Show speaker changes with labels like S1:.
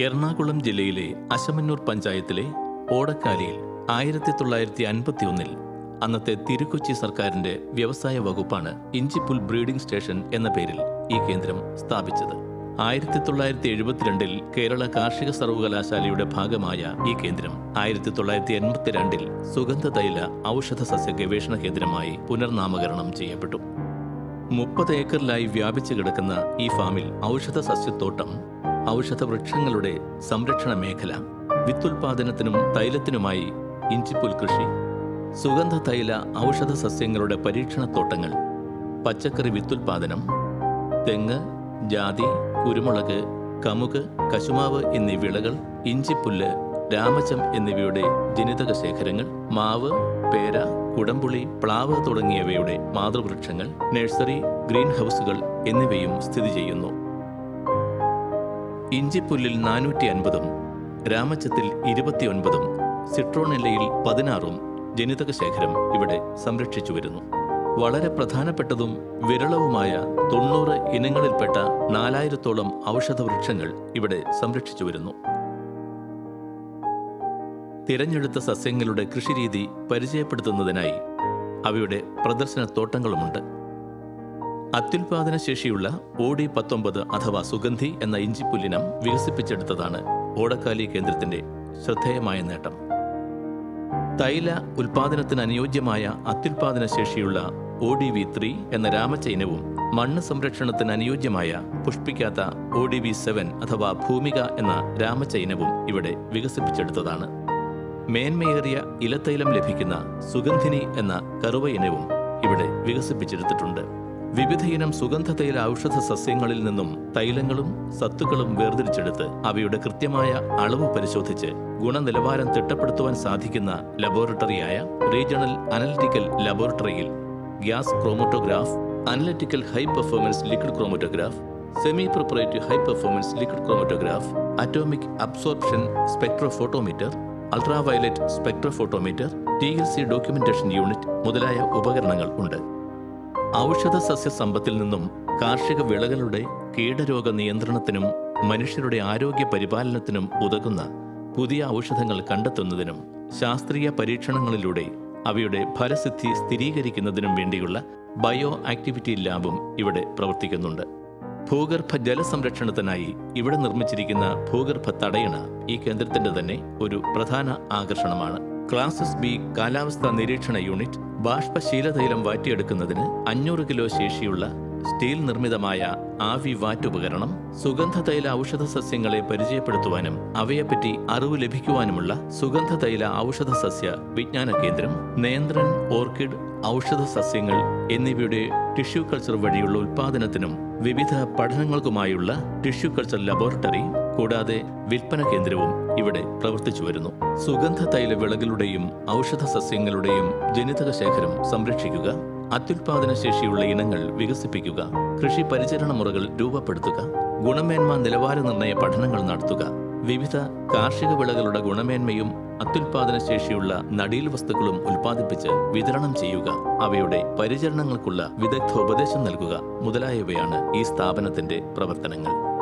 S1: എറണാകുളം ജില്ലയിലെ അശമന്നൂർ പഞ്ചായത്തിലെ ഓടക്കാലിയിൽ ആയിരത്തി തൊള്ളായിരത്തി അൻപത്തി ഒന്നിൽ അന്നത്തെ തിരുക്കൊച്ചി സർക്കാരിന്റെ വ്യവസായ വകുപ്പാണ് ഇഞ്ചിപ്പുൽ ബ്രീഡിംഗ് സ്റ്റേഷൻ എന്ന പേരിൽ ഈ കേന്ദ്രം സ്ഥാപിച്ചത്. ആയിരത്തി തൊള്ളായിരത്തി എഴുപത്തിരണ്ടിൽ കേരള കാർഷിക സർവകലാശാലയുടെ ഭാഗമായ ഈ കേന്ദ്രം ആയിരത്തി തൊള്ളായിരത്തി എൺപത്തിരണ്ടിൽ സുഗന്ധതൈല ഔഷധ സസ്യ ഗവേഷണ കേന്ദ്രമായി പുനർനാമകരണം ചെയ്യപ്പെട്ടു. മുപ്പത് ഏക്കറിലായി വ്യാപിച്ചു കിടക്കുന്ന ഈ ഫാമിൽ ഔഷധ സസ്യത്തോട്ടം ഔഷധ വൃക്ഷങ്ങളുടെ സംരക്ഷണ മേഖല വിത്തുൽപാദനത്തിനും തൈലത്തിനുമായി ഇഞ്ചിപ്പുൽ കൃഷി സുഗന്ധ തൈല ഔഷധ സസ്യങ്ങളുടെ പരീക്ഷണത്തോട്ടങ്ങൾ പച്ചക്കറി വിത്തുൽപാദനം തെങ്ങ് ജാതി കുരുമുളക് കമുക് കശുമാവ് എന്നീ വിളകൾ ഇഞ്ചിപ്പുല്ല് രാമചം എന്നിവയുടെ ജനിതക ശേഖരങ്ങൾ മാവ് പേര കുടംപുളി പ്ലാവ് തുടങ്ങിയവയുടെ മാതൃവൃക്ഷങ്ങൾ നഴ്സറി ഗ്രീൻ ഹൗസുകൾ എന്നിവയും സ്ഥിതി ചെയ്യുന്നു. ഇഞ്ചിപ്പുല്ലിൽ നാനൂറ്റി അൻപതും രാമച്ചത്തിൽ ഇരുപത്തിയൊൻപതും സിട്രോണെല്ലയിൽ പതിനാറും ജനിതക ശേഖരം ഇവിടെ സംരക്ഷിച്ചു വരുന്നു. വളരെ പ്രധാനപ്പെട്ടതും വിരളവുമായ തൊണ്ണൂറ് ഇനങ്ങളിൽപ്പെട്ട നാലായിരത്തോളം ഔഷധ വൃക്ഷങ്ങൾ ഇവിടെ സംരക്ഷിച്ചു വരുന്നു. തിരഞ്ഞെടുത്ത സസ്യങ്ങളുടെ കൃഷിരീതി പരിചയപ്പെടുത്തുന്നതിനായി അവയുടെ പ്രദർശനത്തോട്ടങ്ങളുമുണ്ട്. അത്യുൽപാദന ശേഷിയുള്ള ഓടി പത്തൊമ്പത് അഥവാ സുഗന്ധി എന്ന ഇഞ്ചിപ്പുല്ലിനം വികസിപ്പിച്ചെടുത്തതാണ് ഓടക്കാലി കേന്ദ്രത്തിന്റെ ശ്രദ്ധേയമായ നേട്ടം. തൈല ഉൽപാദനത്തിന് അനുയോജ്യമായ അത്യുൽപാദന ശേഷിയുള്ള ഒ ഡി വി ത്രീ എന്ന രാമചൈനവും മണ്ണ് സംരക്ഷണത്തിന് അനുയോജ്യമായ പുഷ്പിക്കാത്ത ഒ ഡി വി സെവൻ അഥവാ ഭൂമിക എന്ന രാമചൈനവും ഇവിടെ വികസിപ്പിച്ചെടുത്തതാണ്. മേന്മയേറിയ ഇലത്തൈലം ലഭിക്കുന്ന സുഗന്ധിനി എന്ന കറുവ ഇനവും ഇവിടെ വികസിപ്പിച്ചെടുത്തിട്ടുണ്ട്. വിവിധയിനം സുഗന്ധതൈല ഔഷധ സസ്യങ്ങളിൽ നിന്നും തൈലങ്ങളും സത്തുക്കളും വേർതിരിച്ചെടുത്ത് അവയുടെ കൃത്യമായ അളവ് പരിശോധിച്ച് ഗുണനിലവാരം തിട്ടപ്പെടുത്തുവാൻ സാധിക്കുന്ന ലബോറട്ടറിയായ റീജിയണൽ അനലിറ്റിക്കൽ ലബോറട്ടറിയിൽ gas chromatograph analytical high performance liquid chromatograph semi preparative high performance liquid chromatograph atomic absorption spectrophotometer ultraviolet spectrophotometer T L C documentation unit മുതലായ ഉപകരണങ്ങൾ ഉണ്ട്. ഔഷധ സസ്യ സമ്പത്തിൽ നിന്നും കാർഷിക വിളകളുടെ കീടരോഗ നിയന്ത്രണത്തിനും മനുഷ്യരുടെ ആരോഗ്യ പരിപാലനത്തിനും ഉതകുന്ന പുതിയ ഔഷധങ്ങൾ കണ്ടെത്തുന്നതിനും ശാസ്ത്രീയ പരീക്ഷണങ്ങളിലൂടെ അവയുടെ ഫലസിദ്ധി സ്ഥിരീകരിക്കുന്നതിനും വേണ്ടിയുള്ള ബയോ ആക്ടിവിറ്റി ലാബും ഇവിടെ പ്രവർത്തിക്കുന്നുണ്ട്. ഭൂഗർഭ ജലസംരക്ഷണത്തിനായി ഇവിടെ നിർമ്മിച്ചിരിക്കുന്ന ഭൂഗർഭ തടയണ ഈ കേന്ദ്രത്തിന്റെ തന്നെ ഒരു പ്രധാന ആകർഷണമാണ്. ക്ലാസസ് ബി കാലാവസ്ഥാ നിരീക്ഷണ യൂണിറ്റ് ബാഷ്പശീലതൈലം വാറ്റിയെടുക്കുന്നതിന് അഞ്ഞൂറ് കിലോ ശേഷിയുള്ള സ്റ്റീൽ നിർമ്മിതമായ ആവി വാറ്റുപകരണം സുഗന്ധതൈല ഔഷധ സസ്യങ്ങളെ പരിചയപ്പെടുത്തുവാനും അവയെപ്പറ്റി അറിവ് ലഭിക്കുവാനുമുള്ള സുഗന്ധതൈല ഔഷധ സസ്യ വിജ്ഞാന കേന്ദ്രം നേന്ത്രൻ ഓർക്കിഡ് ഔഷധ സസ്യങ്ങൾ എന്നിവയുടെ ടിഷ്യൂ കൾച്ചർ വഴിയുള്ള ഉൽപാദനത്തിനും വിവിധ പഠനങ്ങൾക്കുമായുള്ള ടിഷ്യൂ കൾച്ചർ ലബോറട്ടറി കൂടാതെ വിൽപ്പന കേന്ദ്രവും ഇവിടെ പ്രവർത്തിച്ചു വരുന്നു. സുഗന്ധ തൈല വിളകളുടെയും ഔഷധ സസ്യങ്ങളുടെയും ജനിതക ശേഖരം സംരക്ഷിക്കുക അത്യുൽപാദന ശേഷിയുള്ള ഇനങ്ങൾ വികസിപ്പിക്കുക കൃഷി പരിചരണ മുറകൾ രൂപപ്പെടുത്തുക ഗുണമേന്മ നിലവാര നിർണയ പഠനങ്ങൾ നടത്തുക. വിവിധ കാർഷിക വിളകളുടെ ഗുണമേന്മയും അത്യുൽപാദന ശേഷിയുള്ള നടീൽ വസ്തുക്കളും ഉൽപ്പാദിപ്പിച്ച് വിതരണം ചെയ്യുക. അവയുടെ പരിചരണങ്ങൾക്കുള്ള വിദഗ്ധോപദേശം നൽകുക മുതലായവയാണ് ഈ സ്ഥാപനത്തിന്റെ പ്രവർത്തനങ്ങൾ.